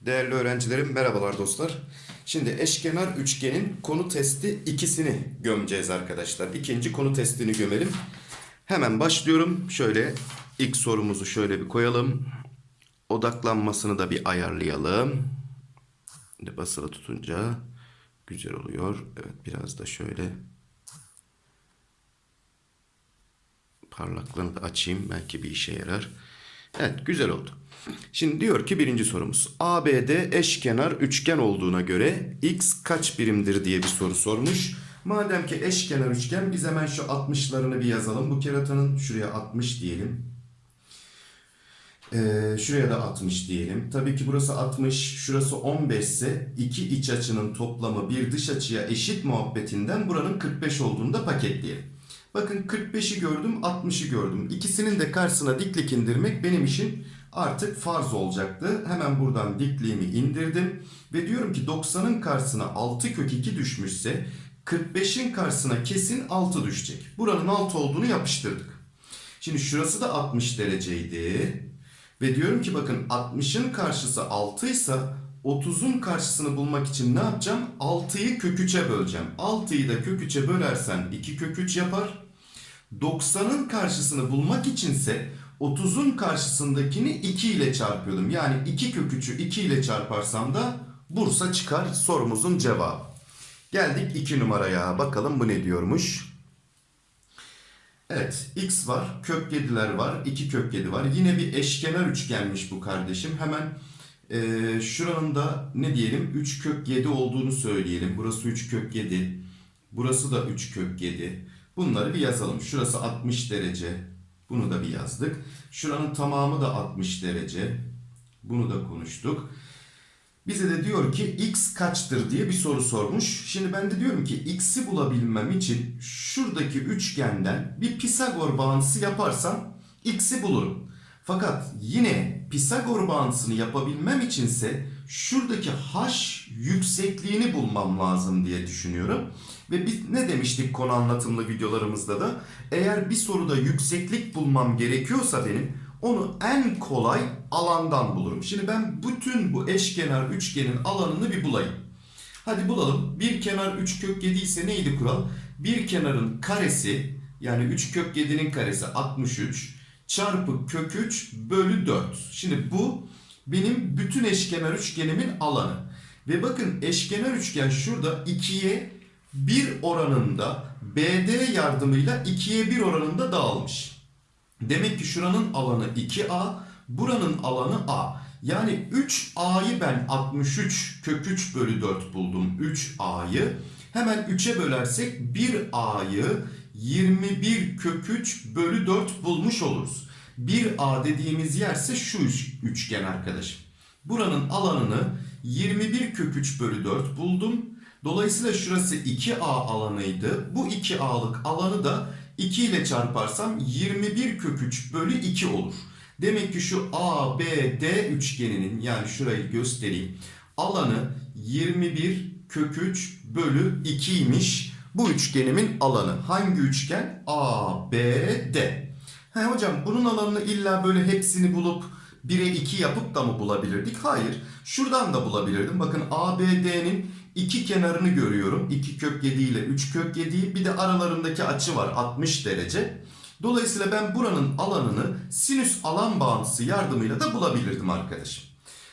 Değerli öğrencilerim merhabalar dostlar. Şimdi eşkenar üçgenin konu testi ikisini gömeceğiz arkadaşlar. İkinci konu testini gömelim. Hemen başlıyorum. Şöyle ilk sorumuzu şöyle bir koyalım. Odaklanmasını da bir ayarlayalım. Basılı tutunca güzel oluyor. Evet biraz da şöyle parlaklığını da açayım. Belki bir işe yarar. Evet güzel oldu. Şimdi diyor ki birinci sorumuz. ABD eşkenar üçgen olduğuna göre x kaç birimdir diye bir soru sormuş. Madem ki eşkenar üçgen biz hemen şu 60'larını bir yazalım. Bu keratanın şuraya 60 diyelim. Ee, şuraya da 60 diyelim. Tabii ki burası 60, şurası 15 ise iki iç açının toplamı bir dış açıya eşit muhabbetinden buranın 45 olduğunu da paketleyelim. Bakın 45'i gördüm, 60'ı gördüm. İkisinin de karşısına diklik indirmek benim için artık farz olacaktı. Hemen buradan dikliğimi indirdim. Ve diyorum ki 90'ın karşısına 6 kök 2 düşmüşse 45'in karşısına kesin 6 düşecek. Buranın 6 olduğunu yapıştırdık. Şimdi şurası da 60 dereceydi. Ve diyorum ki bakın 60'ın karşısı 6 ise 30'un karşısını bulmak için ne yapacağım? 6'yı kök 3'e böleceğim. 6'yı da kök 3'e bölersen 2 kök 3 yapar. 90'ın karşısını bulmak içinse 30'un karşısındakini 2 ile çarpıyordum. Yani 2 kök 3'ü 2 ile çarparsam da Bursa çıkar sorumuzun cevabı. Geldik 2 numaraya. Bakalım bu ne diyormuş? Evet x var, kök 7'ler var, 2 kök 7 var. Yine bir eşkenar üçgenmiş bu kardeşim. Hemen e, şuranın da ne diyelim 3 kök 7 olduğunu söyleyelim. Burası 3 kök 7, burası da 3 kök 7. Bunları bir yazalım. Şurası 60 derece. Bunu da bir yazdık. Şuranın tamamı da 60 derece. Bunu da konuştuk. Bize de diyor ki x kaçtır diye bir soru sormuş. Şimdi ben de diyorum ki x'i bulabilmem için şuradaki üçgenden bir Pisagor bağıntısı yaparsam x'i bulurum. Fakat yine Pisagor bağıntısını yapabilmem içinse şuradaki h yüksekliğini bulmam lazım diye düşünüyorum. Ve biz ne demiştik konu anlatımlı videolarımızda da eğer bir soruda yükseklik bulmam gerekiyorsa benim onu en kolay alandan bulurum. Şimdi ben bütün bu eşkenar üçgenin alanını bir bulayım. Hadi bulalım. Bir kenar 3 kök 7 ise neydi kural? Bir kenarın karesi yani 3 kök 7'nin karesi 63 çarpı kök 3 bölü 4. Şimdi bu benim bütün eşkenar üçgenimin alanı. Ve bakın eşkenar üçgen şurada 2'ye 1 oranında BD yardımıyla 2'ye 1 oranında dağılmış. Demek ki şuranın alanı 2A, buranın alanı A. Yani 3A'yı ben 63 kök 3 bölü 4 buldum 3A'yı. Hemen 3'e bölersek 1A'yı 21 kök 3 bölü 4 bulmuş oluruz. 1A dediğimiz yerse şu üçgen arkadaşım. Buranın alanını 21 kök 3 bölü 4 buldum. Dolayısıyla şurası 2A alanıydı. Bu 2A'lık alanı da 2 ile çarparsam 21 kök 3 bölü 2 olur. Demek ki şu ABD üçgeninin yani şurayı göstereyim. Alanı 21 kök 3 bölü 2'ymiş. Bu üçgenimin alanı. Hangi üçgen? ABD. He hocam bunun alanını illa böyle hepsini bulup 1'e 2 yapıp da mı bulabilirdik? Hayır. Şuradan da bulabilirdim. Bakın ABD'nin iki kenarını görüyorum. 2 kök 7 ile 3 kök 7'yi bir de aralarındaki açı var 60 derece. Dolayısıyla ben buranın alanını sinüs alan bağıntısı yardımıyla da bulabilirdim arkadaşım.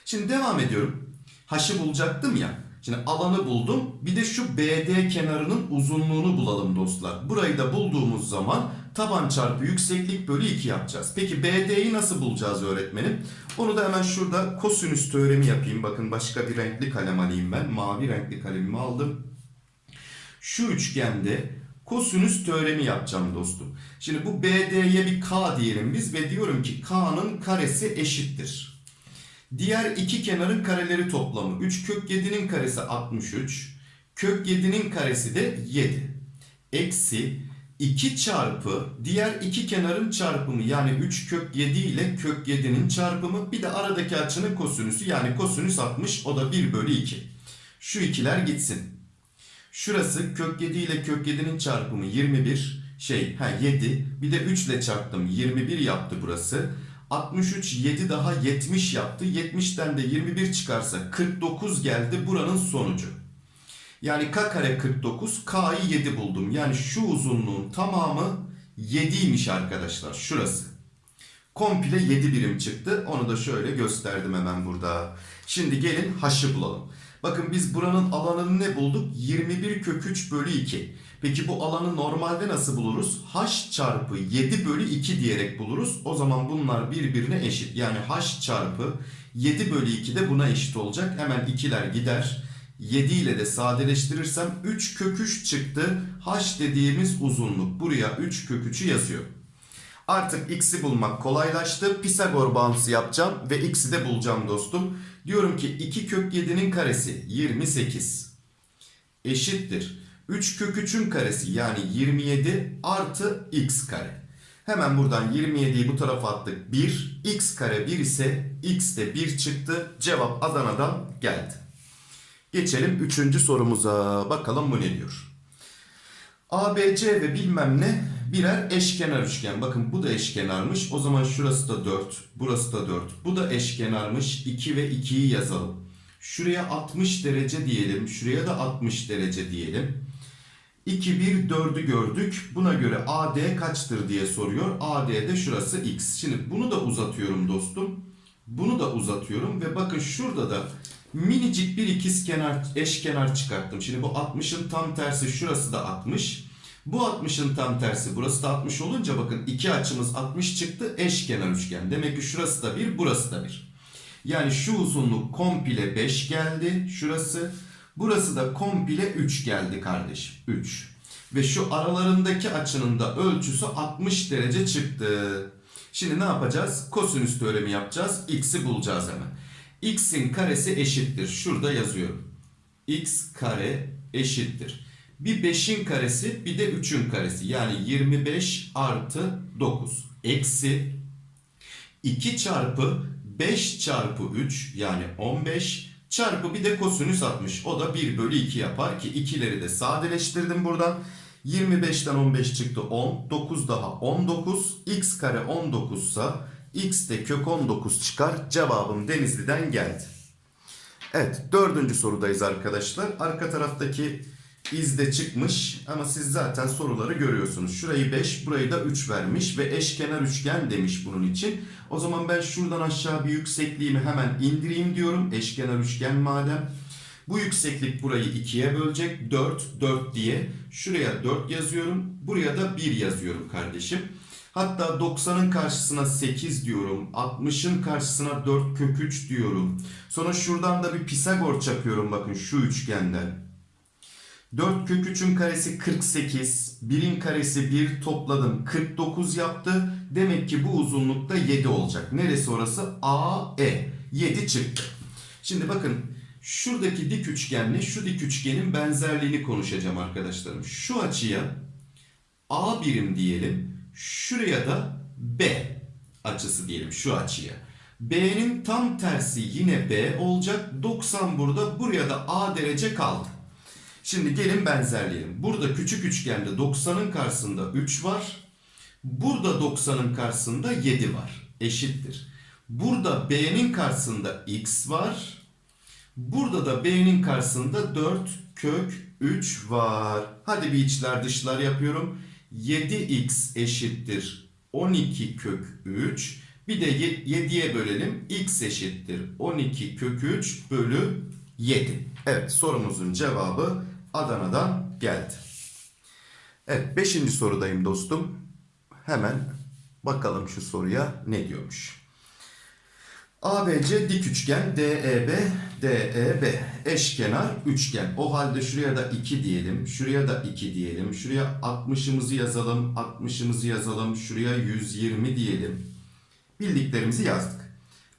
Şimdi devam ediyorum. H'ı bulacaktım ya. Şimdi alanı buldum. Bir de şu BD kenarının uzunluğunu bulalım dostlar. Burayı da bulduğumuz zaman taban çarpı yükseklik bölü 2 yapacağız. Peki BD'yi nasıl bulacağız öğretmenim? Onu da hemen şurada kosinüs teoremi yapayım. Bakın başka bir renkli kalem alayım ben. Mavi renkli kalemimi aldım. Şu üçgende kosinüs teoremi yapacağım dostum. Şimdi bu BD'ye bir K diyelim biz ve diyorum ki K'nın karesi eşittir. Diğer iki kenarın kareleri toplamı 3 kök 7'nin karesi 63. Kök 7'nin karesi de 7. Eksi 2 çarpı diğer iki kenarın çarpımı yani 3 kök 7 ile kök 7'nin çarpımı bir de aradaki açının kosinüsü yani kosinüs 60 o da 1 bölü 2. Şu ikiler gitsin. Şurası kök 7 ile kök 7'nin çarpımı 21. şey ha 7 bir de 3 ile çarptım 21 yaptı burası. 63 7 daha 70 yaptı. 70'ten de 21 çıkarsa 49 geldi buranın sonucu. Yani k kare 49 k'yı 7 buldum. Yani şu uzunluğun tamamı 7'ymiş arkadaşlar şurası. Komple 7 birim çıktı. Onu da şöyle gösterdim hemen burada. Şimdi gelin h'ı bulalım. Bakın biz buranın alanını ne bulduk? 21 kök 3 bölü 2. Peki bu alanı normalde nasıl buluruz? h çarpı 7 bölü 2 diyerek buluruz. O zaman bunlar birbirine eşit. Yani h çarpı 7 bölü 2 de buna eşit olacak. Hemen ikiler gider. 7 ile de sadeleştirirsem 3 kök 3 çıktı. h dediğimiz uzunluk. Buraya 3 kök 3'ü yazıyorum. Artık x'i bulmak kolaylaştı. Pisagor bağıntısı yapacağım ve x'i de bulacağım dostum. Diyorum ki 2 kök 7'nin karesi 28 eşittir. 3 kök 3'ün karesi yani 27 artı x kare. Hemen buradan 27'yi bu tarafa attık. 1. x kare 1 ise x de 1 çıktı. Cevap Adana'dan geldi. Geçelim 3. sorumuza. Bakalım bu ne diyor. ABC ve bilmem ne birer eşkenar üçgen. Bakın bu da eşkenarmış. O zaman şurası da 4, burası da 4. Bu da eşkenarmış. 2 ve 2'yi yazalım. Şuraya 60 derece diyelim. Şuraya da 60 derece diyelim. 2, 1, 4'ü gördük. Buna göre AD kaçtır diye soruyor. AD de şurası X. Şimdi bunu da uzatıyorum dostum. Bunu da uzatıyorum ve bakın şurada da minicik bir ikizkenar eşkenar çıkarttım. Şimdi bu 60'ın tam tersi şurası da 60. Bu 60'ın tam tersi burası da 60 olunca bakın iki açımız 60 çıktı eşkenar üçgen. Demek ki şurası da 1 burası da 1. Yani şu uzunluk komple 5 geldi şurası. Burası da komple 3 geldi kardeşim. 3. Ve şu aralarındaki açının da ölçüsü 60 derece çıktı. Şimdi ne yapacağız? Kosinüs teoremi yapacağız. X'i bulacağız hemen. X'in karesi eşittir. Şurada yazıyorum. X kare eşittir. Bir 5'in karesi bir de 3'ün karesi. Yani 25 artı 9. Eksi 2 çarpı 5 çarpı 3 yani 15 çarpı bir de kosinüs 60. O da 1 bölü 2 yapar ki ikileri de sadeleştirdim buradan. 25'ten 15 çıktı 10. 9 daha 19. X kare 19 ise X de kök 19 çıkar. Cevabım Denizli'den geldi. Evet dördüncü sorudayız arkadaşlar. Arka taraftaki izde çıkmış ama siz zaten soruları görüyorsunuz. Şurayı 5 burayı da 3 vermiş ve eşkenar üçgen demiş bunun için. O zaman ben şuradan aşağı bir yüksekliğimi hemen indireyim diyorum. Eşkenar üçgen madem. Bu yükseklik burayı 2'ye bölecek. 4, 4 diye. Şuraya 4 yazıyorum. Buraya da 1 yazıyorum kardeşim. Hatta 90'ın karşısına 8 diyorum. 60'ın karşısına 4 kök 3 diyorum. Sonra şuradan da bir Pisagor çakıyorum bakın şu üçgenden. 4 kök 3'ün karesi 48. 1'in karesi 1 topladım 49 yaptı. Demek ki bu uzunlukta 7 olacak. Neresi orası? AE. 7 çıktı. Şimdi bakın şuradaki dik üçgenle şu dik üçgenin benzerliğini konuşacağım arkadaşlarım. Şu açıya A birim diyelim. Şuraya da B açısı diyelim şu açıya. B'nin tam tersi yine B olacak. 90 burada. Buraya da A derece kaldı. Şimdi gelin benzerleyelim. Burada küçük üçgende 90'ın karşısında 3 var. Burada 90'ın karşısında 7 var. Eşittir. Burada B'nin karşısında X var. Burada da B'nin karşısında 4 kök 3 var. Hadi bir içler dışlar yapıyorum. 7x eşittir 12 kök 3. Bir de 7'ye bölelim. x eşittir 12 kök 3 bölü 7. Evet sorumuzun cevabı Adana'dan geldi. Evet 5. sorudayım dostum. Hemen bakalım şu soruya ne diyormuş. ABC dik üçgen DEB DEB eşkenar üçgen. O halde şuraya da 2 diyelim. Şuraya da 2 diyelim. Şuraya 60'ımızı yazalım. 60'ımızı yazalım. Şuraya 120 diyelim. Bildiklerimizi yazdık.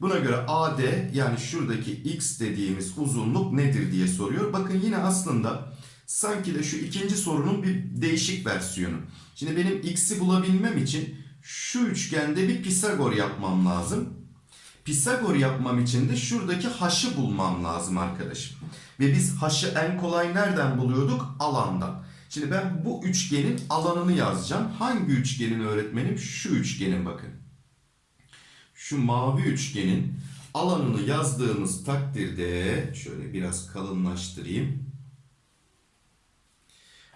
Buna göre AD yani şuradaki X dediğimiz uzunluk nedir diye soruyor. Bakın yine aslında sanki de şu ikinci sorunun bir değişik versiyonu. Şimdi benim X'i bulabilmem için şu üçgende bir Pisagor yapmam lazım. Pisagor yapmam için de şuradaki h'ı bulmam lazım arkadaşım. Ve biz h'ı en kolay nereden buluyorduk? Alandan. Şimdi ben bu üçgenin alanını yazacağım. Hangi üçgenin öğretmenim? Şu üçgenin bakın. Şu mavi üçgenin alanını yazdığımız takdirde şöyle biraz kalınlaştırayım.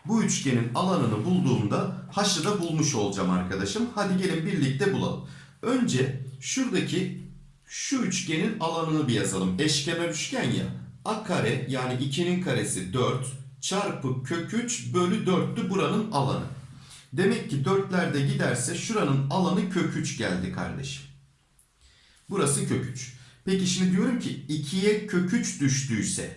Bu üçgenin alanını bulduğumda h'ı da bulmuş olacağım arkadaşım. Hadi gelin birlikte bulalım. Önce şuradaki şu üçgenin alanını bir yazalım. Eşkenar üçgen ya. A kare yani 2'nin karesi 4 çarpı kök 3 bölü 4'tü buranın alanı. Demek ki 4'lerde giderse şuranın alanı kök 3 geldi kardeşim. Burası kök 3. Peki şimdi diyorum ki 2'ye kök 3 düştüyse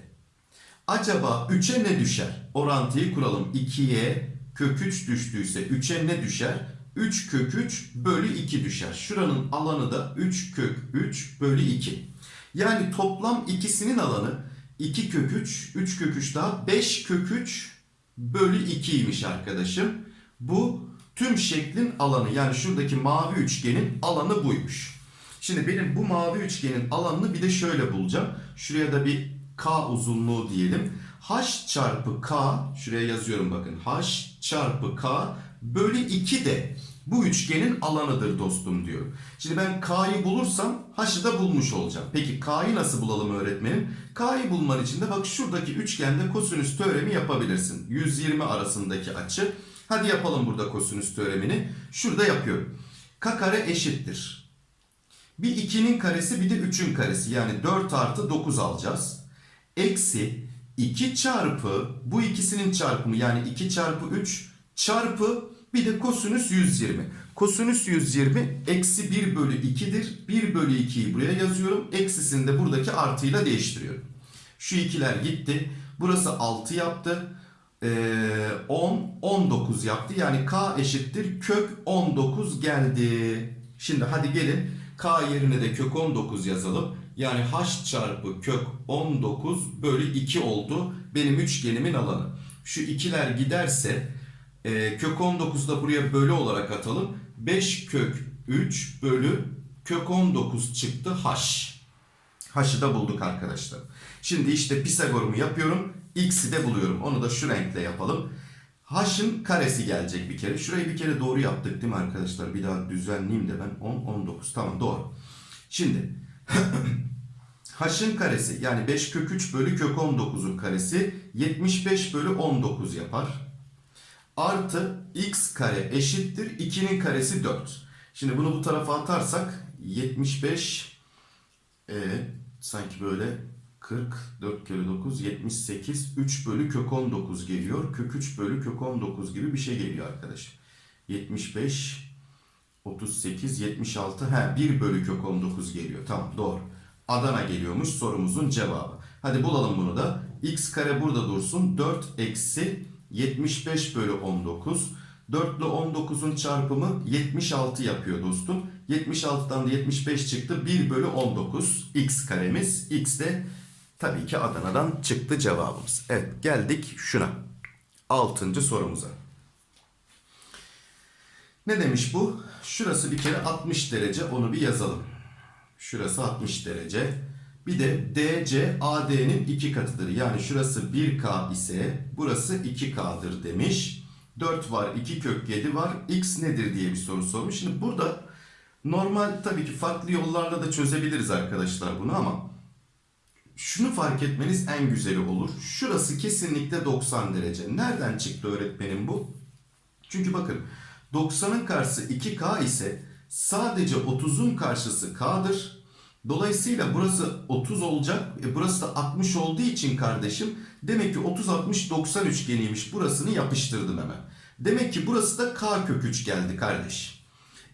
acaba 3'e ne düşer? Orantıyı kuralım. 2'ye kök 3 düştüyse 3'e ne düşer? 3 kök 3 bölü 2 düşer. Şuranın alanı da 3 kök 3 bölü 2. Yani toplam ikisinin alanı 2 kök 3, 3 kök 3 daha 5 kök 3 bölü 2'ymiş arkadaşım. Bu tüm şeklin alanı yani şuradaki mavi üçgenin alanı buymuş. Şimdi benim bu mavi üçgenin alanını bir de şöyle bulacağım. Şuraya da bir k uzunluğu diyelim. h çarpı k şuraya yazıyorum bakın. h çarpı k bölü 2 de bu üçgenin alanıdır dostum diyor. Şimdi ben k'yı bulursam h'ı da bulmuş olacağım. Peki k'yı nasıl bulalım öğretmenim? K'yı bulman için de bak şuradaki üçgende kosinüs teoremi yapabilirsin. 120 arasındaki açı. Hadi yapalım burada kosinüs teoremini. Şurada yapıyorum. K kare eşittir. Bir 2'nin karesi bir de 3'ün karesi. Yani 4 artı 9 alacağız. Eksi 2 çarpı bu ikisinin çarpımı yani 2 çarpı 3 çarpı bir de kosinüs 120. Kosinüs 120 eksi 1 bölü 2'dir. 1 bölü 2'yi buraya yazıyorum. Eksisini de buradaki artıyla değiştiriyorum. Şu ikiler gitti. Burası 6 yaptı. Ee, 10, 19 yaptı. Yani k eşittir kök 19 geldi. Şimdi hadi gelin k yerine de kök 19 yazalım. Yani h çarpı kök 19 bölü 2 oldu benim üçgenimin alanı. Şu ikiler giderse e, kök 19 da buraya bölü olarak atalım. 5 kök 3 bölü kök 19 çıktı h. H'ı da bulduk arkadaşlar. Şimdi işte Pisagor'umu yapıyorum. X'i de buluyorum. Onu da şu renkle yapalım. H'ın karesi gelecek bir kere. Şurayı bir kere doğru yaptık değil mi arkadaşlar? Bir daha düzenleyeyim de ben. 10, 19. Tamam doğru. Şimdi H'ın karesi yani 5 kök 3 bölü kök 19'un karesi 75 bölü 19 yapar. Artı x kare eşittir 2'nin karesi 4. Şimdi bunu bu tarafa atarsak 75 e, sanki böyle 40 4 kere 9 78 3 bölü kök 19 geliyor. Kök 3 bölü kök 19 gibi bir şey geliyor arkadaşım. 75 38 76 he 1 bölü kök 19 geliyor. Tamam doğru. Adana geliyormuş sorumuzun cevabı. Hadi bulalım bunu da. x kare burada dursun. 4 eksi 75 bölü 19. 4 ile 19'un çarpımı 76 yapıyor dostum. 76'dan da 75 çıktı. 1 bölü 19 x karemiz. x de tabii ki Adana'dan çıktı cevabımız. Evet geldik şuna. 6. sorumuza. Ne demiş bu? Şurası bir kere 60 derece onu bir yazalım. Şurası 60 derece. Bir de DC AD'nin iki katıdır. Yani şurası 1K ise burası 2K'dır demiş. 4 var, 2 kök 7 var. X nedir diye bir soru sormuş. Şimdi burada normal tabii ki farklı yollarla da çözebiliriz arkadaşlar bunu ama şunu fark etmeniz en güzeli olur. Şurası kesinlikle 90 derece. Nereden çıktı öğretmenim bu? Çünkü bakın 90'ın karşısı 2K ise sadece 30'un karşısı K'dır. Dolayısıyla burası 30 olacak. E burası da 60 olduğu için kardeşim demek ki 30 60 90 üçgeniymiş. Burasını yapıştırdım hemen. Demek ki burası da K kök 3 geldi kardeş.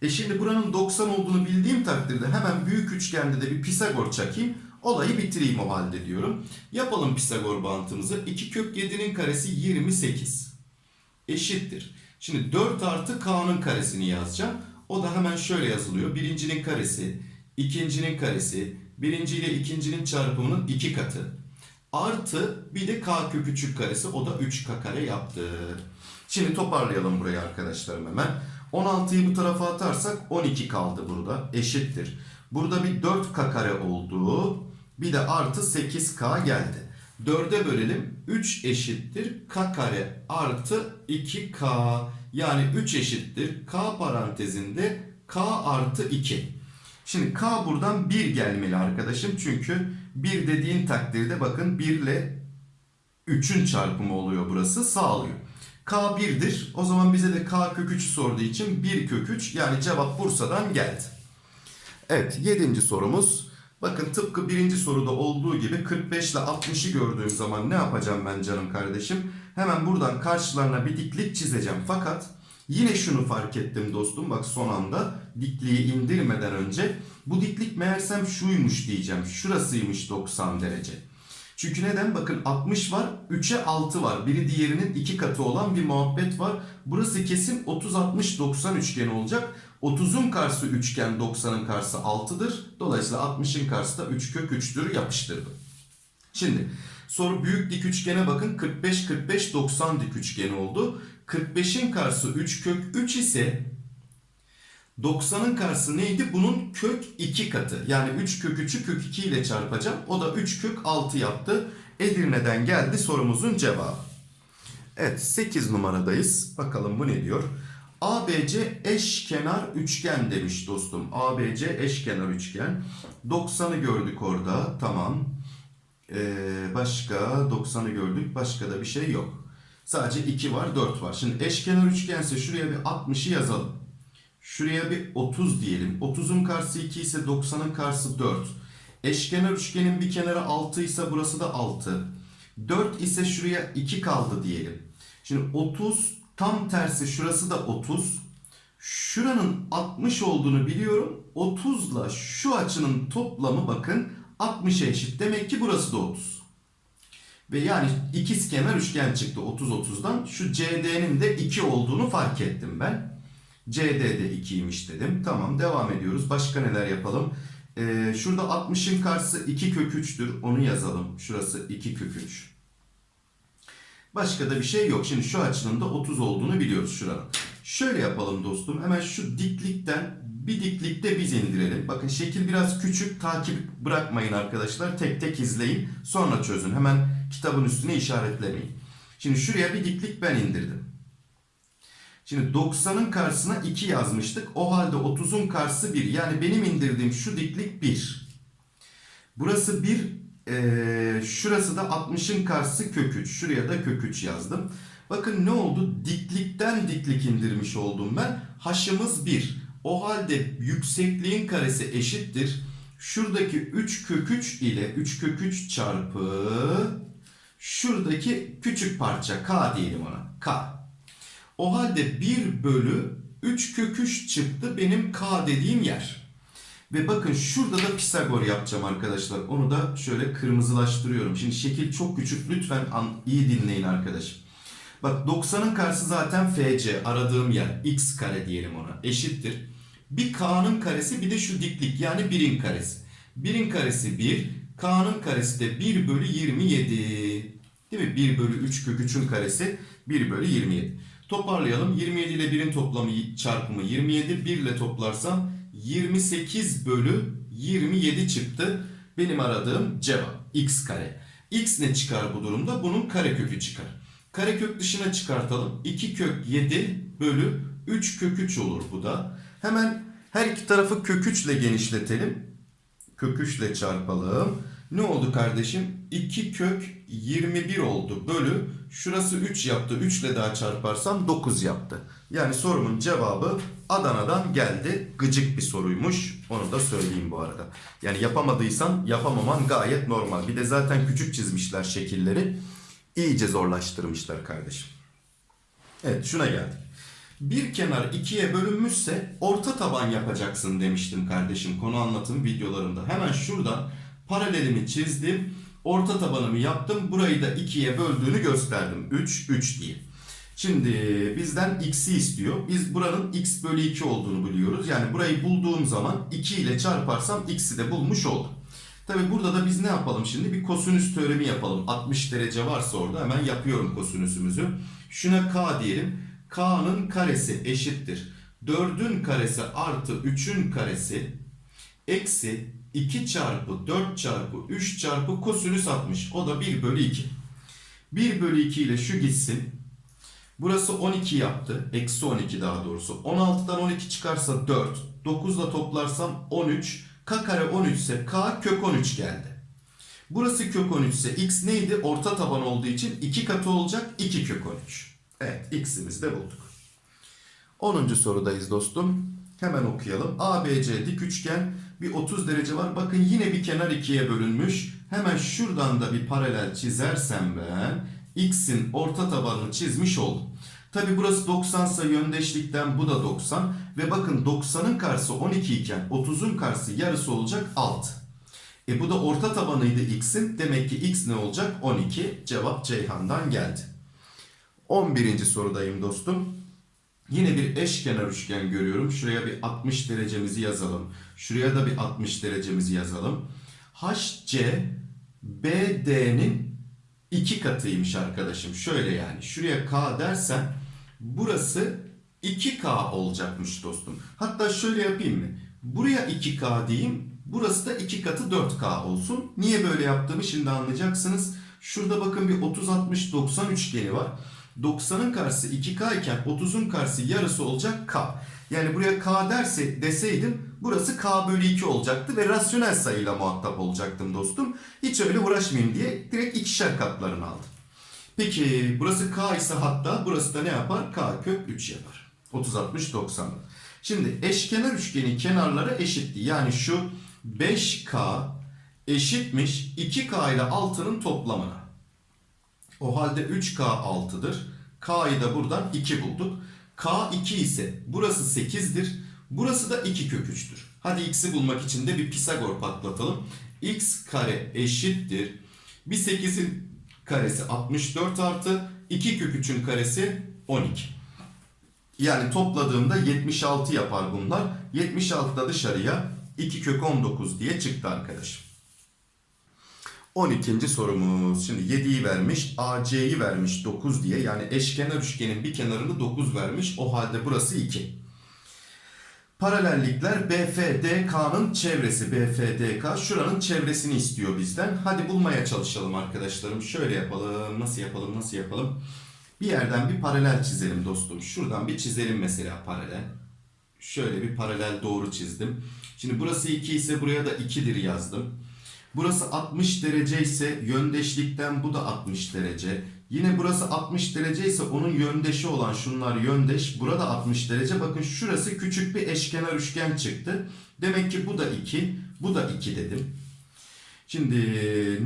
E şimdi buranın 90 olduğunu bildiğim takdirde hemen büyük üçgende de bir Pisagor çakayım. Olayı bitireyim o halde diyorum. Yapalım Pisagor bantımızı. 2 kök 7'nin karesi 28. Eşittir. Şimdi 4 artı K'nın karesini yazacağım. O da hemen şöyle yazılıyor. Birincinin karesi, ikincinin karesi, birinci ile ikincinin çarpımının iki katı. Artı bir de K 3'ün karesi. O da 3K kare yaptı. Şimdi toparlayalım burayı arkadaşlarım hemen. 16'yı bu tarafa atarsak 12 kaldı burada. Eşittir. Burada bir 4K kare oldu. Bir de artı 8K geldi. 4'e bölelim. 3 eşittir k kare artı 2k. Yani 3 eşittir k parantezinde k artı 2. Şimdi k buradan 1 gelmeli arkadaşım. Çünkü 1 dediğin takdirde bakın 1 ile 3'ün çarpımı oluyor burası sağlıyor. K 1'dir. O zaman bize de K kök 3'ü sorduğu için 1 kök 3 yani cevap Bursa'dan geldi. Evet 7. sorumuz. Bakın tıpkı birinci soruda olduğu gibi 45 ile 60'ı gördüğüm zaman ne yapacağım ben canım kardeşim? Hemen buradan karşılarına bir diklik çizeceğim. Fakat yine şunu fark ettim dostum bak son anda dikliği indirmeden önce. Bu diklik meğersem şuymuş diyeceğim. Şurasıymış 90 derece. Çünkü neden? Bakın 60 var, 3'e 6 var. Biri diğerinin iki katı olan bir muhabbet var. Burası kesin 30-60-90 üçgeni olacak. 30'un karşısı üçgen, 90'ın karşısı 6'dır. Dolayısıyla 60'ın karşısı da 3 kök 3'tür yapıştırdım. Şimdi soru büyük dik üçgene bakın 45-45-90 dik üçgeni oldu. 45'in karşısı 3 kök 3 ise 90'ın karşısı neydi? Bunun kök 2 katı. Yani 3 kök 3'ü kök 2 ile çarpacağım. O da 3 kök 6 yaptı. Edirne'den geldi sorumuzun cevabı. Evet 8 numaradayız. Bakalım bu ne diyor? ABC eşkenar üçgen demiş dostum. ABC eşkenar üçgen. 90'ı gördük orada. Tamam. Ee, başka 90'ı gördük. Başka da bir şey yok. Sadece 2 var 4 var. Şimdi eşkenar üçgense şuraya bir 60'ı yazalım. Şuraya bir 30 diyelim. 30'un karşısı 2 ise 90'ın karşısı 4. Eşkenar üçgenin bir kenarı 6 ise burası da 6. 4 ise şuraya 2 kaldı diyelim. Şimdi 30 tam tersi şurası da 30. Şuranın 60 olduğunu biliyorum. 30 ile şu açının toplamı bakın 60'a eşit. Demek ki burası da 30. Ve yani ikizkenar üçgen çıktı 30-30'dan. Şu CD'nin de 2 olduğunu fark ettim ben. CD de 2'ymiş dedim. Tamam devam ediyoruz. Başka neler yapalım? Ee, şurada 60'ın karşısı 2 kök 3'tür. Onu yazalım. Şurası 2 kök 3. Başka da bir şey yok. Şimdi şu açının da 30 olduğunu biliyoruz şuranın. Şöyle yapalım dostum. Hemen şu diklikten bir diklikte biz indirelim. Bakın şekil biraz küçük. Takip bırakmayın arkadaşlar. Tek tek izleyin. Sonra çözün. Hemen kitabın üstüne işaretlemeyin. Şimdi şuraya bir diklik ben indirdim. Şimdi 90'ın karşısına 2 yazmıştık. O halde 30'un karşısı 1. Yani benim indirdiğim şu diklik 1. Burası 1. Ee, şurası da 60'ın karşısı kök 3. Şuraya da kök 3 yazdım. Bakın ne oldu? Diklikten diklik indirmiş oldum ben. Haşımız 1. O halde yüksekliğin karesi eşittir. Şuradaki 3 kök 3 ile 3 kök 3 çarpı şuradaki küçük parça k diyelim ona. K. O halde 1 bölü 3 kök 3 çıktı benim k dediğim yer. Ve bakın şurada da Pisagor yapacağım arkadaşlar. Onu da şöyle kırmızılaştırıyorum. Şimdi şekil çok küçük. Lütfen iyi dinleyin arkadaşım. Bak 90'ın karşısı zaten FC. Aradığım yer. X kare diyelim ona. Eşittir. Bir K'nın karesi bir de şu diklik. Yani 1'in karesi. 1'in karesi 1. K'nın karesi de 1 bölü 27. Değil mi? 1 bölü 3 kök 3'ün karesi 1 bölü 27. Toparlayalım. 27 ile 1'in toplamı çarpımı 27. 1 ile toplarsam 28 bölü 27 çıktı. Benim aradığım cevap x kare. x ne çıkar bu durumda? Bunun karekökü çıkar. Karekök dışına çıkartalım. 2 kök 7 bölü 3 kök 3 olur bu da. Hemen her iki tarafı kök 3 ile genişletelim. Kök 3 ile çarpalım. Ne oldu kardeşim? 2 kök 21 oldu bölü. Şurası 3 yaptı. 3 ile daha çarparsam 9 yaptı. Yani sorumun cevabı Adana'dan geldi. Gıcık bir soruymuş. Onu da söyleyeyim bu arada. Yani yapamadıysan yapamaman gayet normal. Bir de zaten küçük çizmişler şekilleri. İyice zorlaştırmışlar kardeşim. Evet şuna geldik. Bir kenar ikiye bölünmüşse orta taban yapacaksın demiştim kardeşim konu anlatım videolarında. Hemen şuradan paralelimi çizdim. Orta tabanımı yaptım. Burayı da ikiye böldüğünü gösterdim. 3, 3 diye. Şimdi bizden x'i istiyor. Biz buranın x bölü 2 olduğunu biliyoruz. Yani burayı bulduğum zaman 2 ile çarparsam x'i de bulmuş oldum. Tabi burada da biz ne yapalım şimdi? Bir kosinüs teoremi yapalım. 60 derece varsa orada hemen yapıyorum kosinüsümüzü. Şuna k diyelim. k'nın karesi eşittir. 4'ün karesi artı 3'ün karesi eksi 2 çarpı 4 çarpı 3 çarpı kosinüs 60. O da 1 bölü 2. 1 bölü 2 ile şu gitsin. Burası 12 yaptı. Eksi 12 daha doğrusu. 16'dan 12 çıkarsa 4. 9 ile toplarsam 13. K kare 13 ise K kök 13 geldi. Burası kök 13 ise x neydi? Orta taban olduğu için 2 katı olacak 2 kök 13. Evet x'imizi de bulduk. 10. sorudayız dostum. Hemen okuyalım. ABC dik üçgen bir 30 derece var. Bakın yine bir kenar ikiye bölünmüş. Hemen şuradan da bir paralel çizersem ben x'in orta tabanını çizmiş oldum. Tabi burası 90 ise yöndeşlikten bu da 90. Ve bakın 90'ın karşısı 12 iken 30'un karşısı yarısı olacak 6. E bu da orta tabanıydı x'in. Demek ki x ne olacak? 12. Cevap Ceyhan'dan geldi. 11. sorudayım dostum. Yine bir eşkenar üçgen görüyorum. Şuraya bir 60 derecemizi yazalım. Şuraya da bir 60 derecemizi yazalım. HC BD'nin iki katıymış arkadaşım. Şöyle yani. Şuraya K dersen burası 2K olacakmış dostum. Hatta şöyle yapayım mı? Buraya 2K diyeyim. Burası da 2 katı 4K olsun. Niye böyle yaptığımı şimdi anlayacaksınız. Şurada bakın bir 30-60-90 üçgeni var. 90'ın karşısı 2K iken 30'un karşısı yarısı olacak K. Yani buraya K derse deseydim burası K bölü 2 olacaktı ve rasyonel sayıyla muhatap olacaktım dostum. Hiç öyle uğraşmayayım diye direkt ikişer katlarını aldım. Peki burası K ise hatta burası da ne yapar? K kök 3 yapar. 30-60-90'da. Şimdi eşkenar üçgenin kenarları eşitti. Yani şu 5K eşitmiş 2K ile 6'nın toplamına. O halde 3K 6'dır. K'yı da buradan 2 bulduk. K 2 ise burası 8'dir. Burası da 2 kök 3'tür. Hadi x'i bulmak için de bir Pisagor patlatalım. x kare eşittir. Bir 8'in karesi 64 artı 2 kök 3'ün karesi 12. Yani topladığımda 76 yapar bunlar. 76 da dışarıya 2 kök 19 diye çıktı arkadaşım. 12. sorumuz. Şimdi 7'yi vermiş, AC'yi vermiş 9 diye. Yani eşkenar üçgenin bir kenarını 9 vermiş. O halde burası 2. Paralellikler BFDK'nın çevresi. BFDK şuranın çevresini istiyor bizden. Hadi bulmaya çalışalım arkadaşlarım. Şöyle yapalım. Nasıl yapalım? Nasıl yapalım? Bir yerden bir paralel çizelim dostum. Şuradan bir çizelim mesela paralel. Şöyle bir paralel doğru çizdim. Şimdi burası 2 ise buraya da 2'dir yazdım. Burası 60 derece ise yöndeşlikten bu da 60 derece. Yine burası 60 derece ise onun yöndeşi olan şunlar yöndeş. Burada 60 derece. Bakın şurası küçük bir eşkenar üçgen çıktı. Demek ki bu da 2. Bu da 2 dedim. Şimdi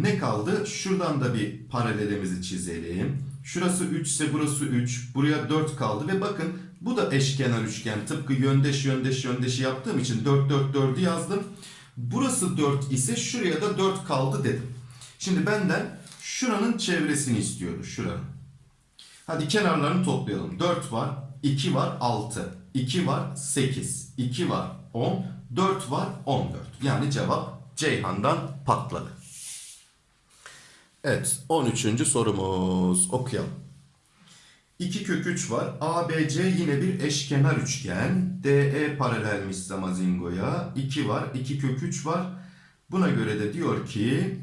ne kaldı? Şuradan da bir paralelimizi çizelim. Şurası 3 ise burası 3. Buraya 4 kaldı ve bakın bu da eşkenar üçgen. Tıpkı yöndeş yöndeş yöndeşi yaptığım için 4 4 4'ü yazdım. Burası 4 ise şuraya da 4 kaldı dedim. Şimdi benden şuranın çevresini istiyordu. Şuranın. Hadi kenarlarını toplayalım. 4 var, 2 var, 6. 2 var, 8. 2 var, 10. 4 var, 14. Yani cevap Ceyhan'dan patladı. Evet, 13. sorumuz. Okuyalım. 2 kök 3 var. ABC yine bir eşkenar üçgen. DE paralelmiş Zamazingo'ya. 2 var. 2 kök 3 var. Buna göre de diyor ki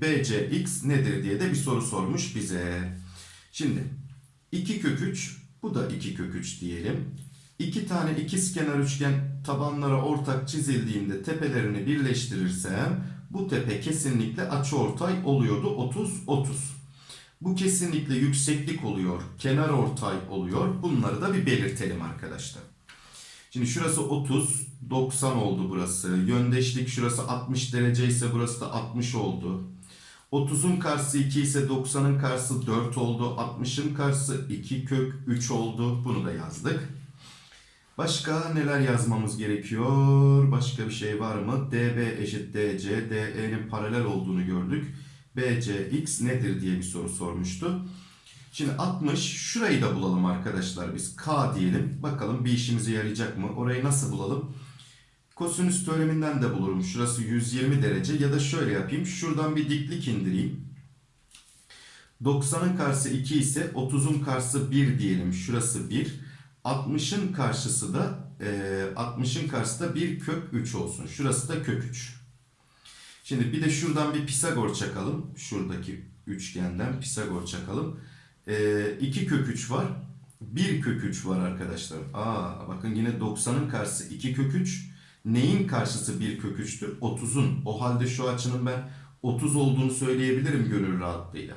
BCX nedir diye de bir soru sormuş bize. Şimdi 2 kök 3 bu da 2 kök 3 diyelim. 2 tane ikizkenar üçgen tabanlara ortak çizildiğinde tepelerini birleştirirsem bu tepe kesinlikle açıortay oluyordu 30 30. Bu kesinlikle yükseklik oluyor, kenar ortay oluyor. Bunları da bir belirtelim arkadaşlar. Şimdi şurası 30, 90 oldu burası. Yöndeşlik şurası 60 derece ise burası da 60 oldu. 30'un karşısı 2 ise 90'ın karşısı 4 oldu. 60'ın karşısı 2 kök 3 oldu. Bunu da yazdık. Başka neler yazmamız gerekiyor? Başka bir şey var mı? DB eşit DC, DE'nin paralel olduğunu gördük. BCX nedir diye bir soru sormuştu. Şimdi 60 şurayı da bulalım arkadaşlar biz. K diyelim. Bakalım bir işimize yarayacak mı? Orayı nasıl bulalım? Kosinüs teoreminden de bulurum. Şurası 120 derece ya da şöyle yapayım. Şuradan bir diklik indireyim. 90'ın karşısı 2 ise 30'un karşısı 1 diyelim. Şurası 1. 60'ın karşısı da e, 60'ın karşısı da 1 kök 3 olsun. Şurası da kök 3. Şimdi bir de şuradan bir Pisagor çakalım. Şuradaki üçgenden Pisagor çakalım. Ee, 2 kök 3 var. 1 kök 3 var arkadaşlar. Aa bakın yine 90'ın karşısı 2 kök 3. Neyin karşısı 1 kök 3'tür? 30'un. O halde şu açının ben 30 olduğunu söyleyebilirim gönül rahatlığıyla.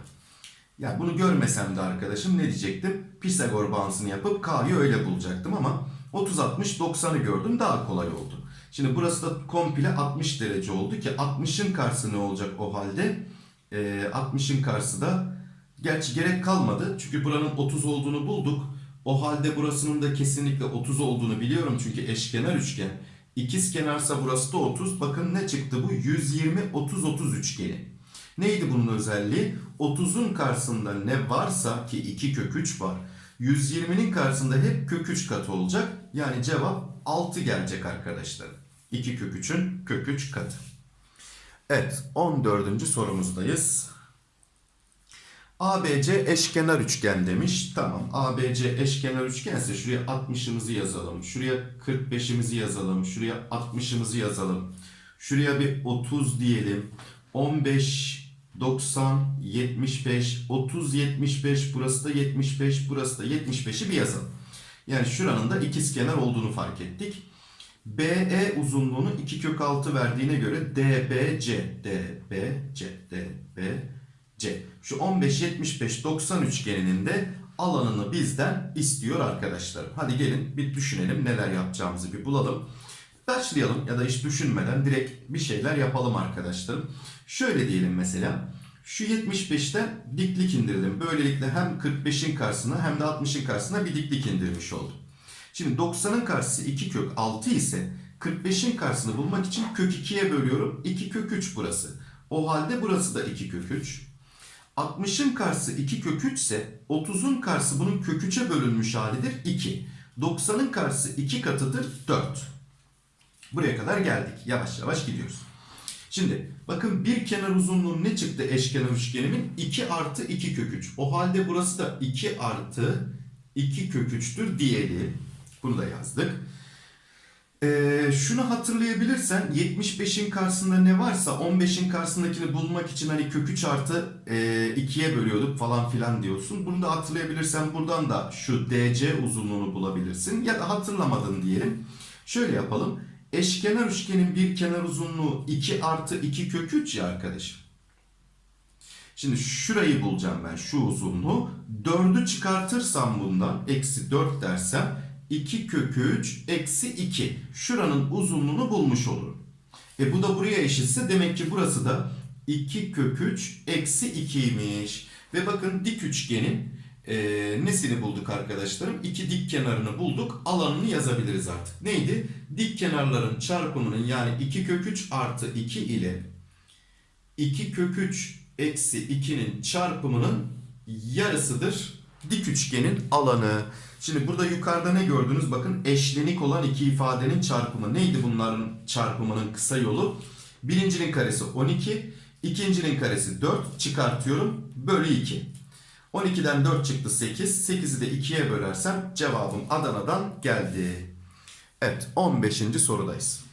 Ya bunu görmesem de arkadaşım ne diyecektim? Pisagor bağıntısını yapıp K'yı öyle bulacaktım ama 30 60 90'ı gördüm daha kolay oldu. Şimdi burası da komple 60 derece oldu ki 60'ın karşısı ne olacak o halde? Ee, 60'ın karşısı da gerçi gerek kalmadı çünkü buranın 30 olduğunu bulduk. O halde burasının da kesinlikle 30 olduğunu biliyorum çünkü eşkenar üçgen. İkiz kenarsa burası da 30. Bakın ne çıktı bu? 120 30 30 üçgeni. Neydi bunun özelliği? 30'un karşısında ne varsa ki 2 kök 3 var. 120'nin karşısında hep kök 3 katı olacak. Yani cevap 6 gelecek arkadaşlar. 2 kök 3'ün kök 3 katı. Evet 14. sorumuzdayız. ABC eşkenar üçgen demiş. Tamam ABC eşkenar üçgense şuraya 60'ımızı yazalım. Şuraya 45'imizi yazalım. Şuraya 60'ımızı yazalım. Şuraya bir 30 diyelim. 15 90 75 30 75 burası da 75 burası da 75'i bir yazalım. Yani şuranın da ikizkenar olduğunu fark ettik. BE uzunluğunu 2 kök 6 verdiğine göre DBC DBC DBC şu 15 75 90 üçgeninin de alanını bizden istiyor arkadaşlarım. Hadi gelin bir düşünelim neler yapacağımızı bir bulalım. Başlayalım ya da hiç düşünmeden direkt bir şeyler yapalım arkadaşlarım. Şöyle diyelim mesela. Şu 75'ten diklik indirdim. Böylelikle hem 45'in karşısına hem de 60'ın karşısına bir diklik indirmiş oldum. Şimdi 90'ın karşısı 2 kök 6 ise 45'in karşısını bulmak için kök 2'ye bölüyorum. 2 kök 3 burası. O halde burası da 2 kök 3. 60'ın karşısı 2 kök 3 ise 30'un karşısı bunun kök 3'e bölünmüş halidir 2. 90'ın karşısı 2 katıdır 4. Buraya kadar geldik. Yavaş yavaş gidiyoruz. Şimdi bakın bir kenar uzunluğu ne çıktı eşkenar üçgenimin? 2 artı 2 kök 3. O halde burası da 2 artı 2 kök 3'tür diyelim. Bunu da yazdık. Ee, şunu hatırlayabilirsen 75'in karşısında ne varsa 15'in karşısındakini bulmak için hani kök 3 artı e, 2'ye bölüyorduk falan filan diyorsun. Bunu da hatırlayabilirsen buradan da şu DC uzunluğunu bulabilirsin. Ya da hatırlamadın diyelim. Şöyle yapalım. Eşkenar üçgenin bir kenar uzunluğu 2 artı 2 kök 3 ya arkadaşım. Şimdi şurayı bulacağım ben şu uzunluğu. 4'ü çıkartırsam bundan eksi 4 dersem 2 kök 3 eksi 2. Şuranın uzunluğunu bulmuş olurum. E bu da buraya eşitse demek ki burası da 2 kök 3 eksi 2'ymiş. Ve bakın dik üçgenin e, nesini bulduk arkadaşlarım? İki dik kenarını bulduk. Alanını yazabiliriz artık. Neydi? Dik kenarların çarpımının yani 2 kök 3 artı 2 ile 2 kök 3 eksi 2'nin çarpımının yarısıdır dik üçgenin alanı. Şimdi burada yukarıda ne gördünüz? Bakın eşlenik olan iki ifadenin çarpımı. Neydi bunların çarpımının kısa yolu? Birincinin karesi 12, ikincinin karesi 4 çıkartıyorum. Bölü 2. 12'den 4 çıktı 8. 8'i de 2'ye bölersem cevabım Adana'dan geldi. Evet 15. sorudayız.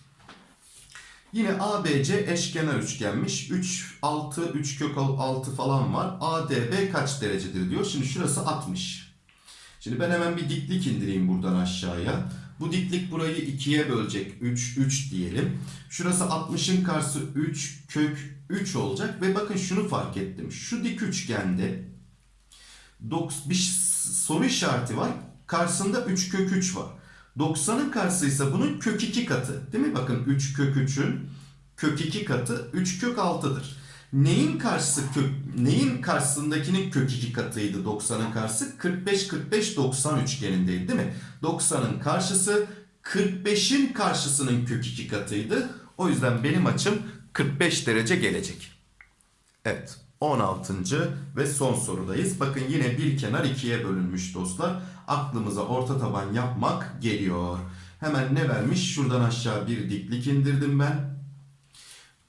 Yine ABC eşkenar üçgenmiş. 3, 6, 3 kök 6 falan var. ADB kaç derecedir diyor. Şimdi şurası 60. Şimdi ben hemen bir diklik indireyim buradan aşağıya. Bu diklik burayı 2'ye bölecek. 3, 3 diyelim. Şurası 60'ın karşısı 3 kök 3 olacak. Ve bakın şunu fark ettim. Şu dik üçgende bir soru işareti var. Karşısında 3 kök 3 var. 90'ın karşısı ise bunun kök 2 katı. Değil mi? Bakın 3 kök 3'ün kök 2 katı 3 kök 6'dır. Neyin karşısı kök neyin karşısındakinin kök 2 katıydı 90'ın karşısı? 45 45 90 üçgenindeydi değil mi? 90'ın karşısı 45'in karşısının kök 2 katıydı. O yüzden benim açım 45 derece gelecek. Evet. 16. ve son sorudayız. Bakın yine bir kenar ikiye bölünmüş dostlar. Aklımıza orta taban yapmak geliyor. Hemen ne vermiş? Şuradan aşağı bir diklik indirdim ben.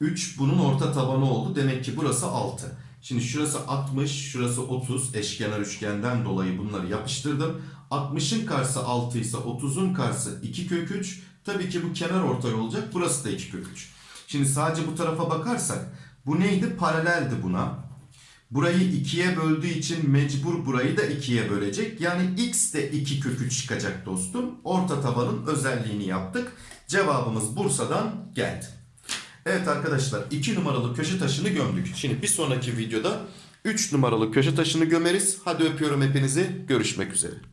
3 bunun orta tabanı oldu. Demek ki burası 6. Şimdi şurası 60, şurası 30. Eşkenar üçgenden dolayı bunları yapıştırdım. 60'ın karşısı 6 ise 30'un karşısı 2 kök 3. Tabii ki bu kenar ortay olacak. Burası da 2 kök 3. Şimdi sadece bu tarafa bakarsak bu neydi? Paraleldi buna. Burayı ikiye böldüğü için mecbur burayı da ikiye bölecek. Yani x de 2 kök 3 çıkacak dostum. Orta tabanın özelliğini yaptık. Cevabımız Bursa'dan geldi. Evet arkadaşlar 2 numaralı köşe taşını gömdük. Şimdi bir sonraki videoda 3 numaralı köşe taşını gömeriz. Hadi öpüyorum hepinizi. Görüşmek üzere.